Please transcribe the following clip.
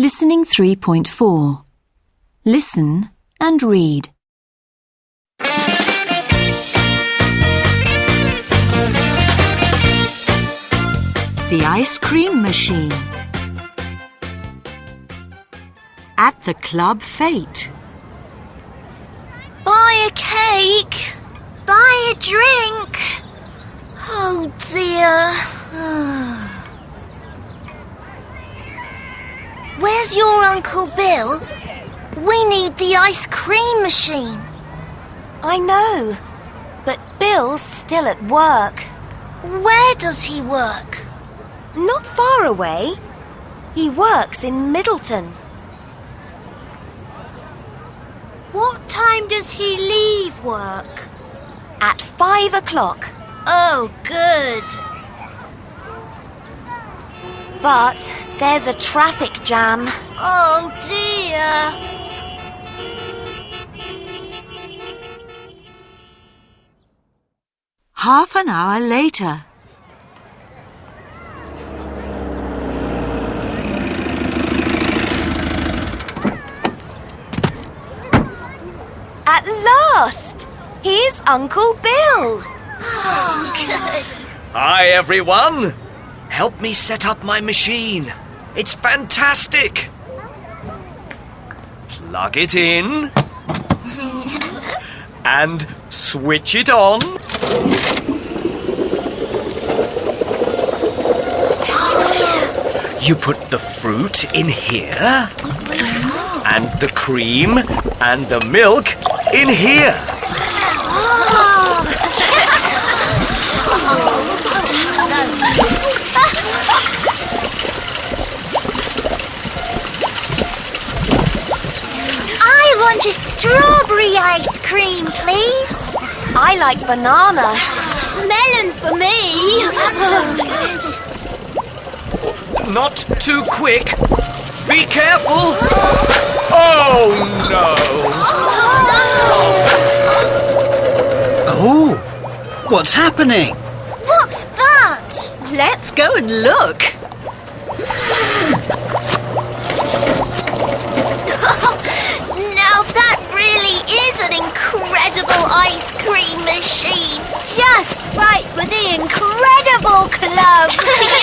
Listening 3.4. Listen and read. The ice cream machine. At the club fete. Buy a cake. Buy a drink. Oh dear. Oh. Where's your Uncle Bill? We need the ice cream machine. I know, but Bill's still at work. Where does he work? Not far away. He works in Middleton. What time does he leave work? At five o'clock. Oh, good. But there's a traffic jam. Oh dear. Half an hour later. At last! Here's Uncle Bill. Oh, good. Hi, everyone. Help me set up my machine. It's fantastic. Plug it in. and switch it on. You put the fruit in here. And the cream and the milk in here. I want a strawberry ice cream, please. I like banana. Melon for me. Not too quick. Be careful. Oh no. Oh, what's happening? What's that? Let's go and look. just right for the Incredible Club!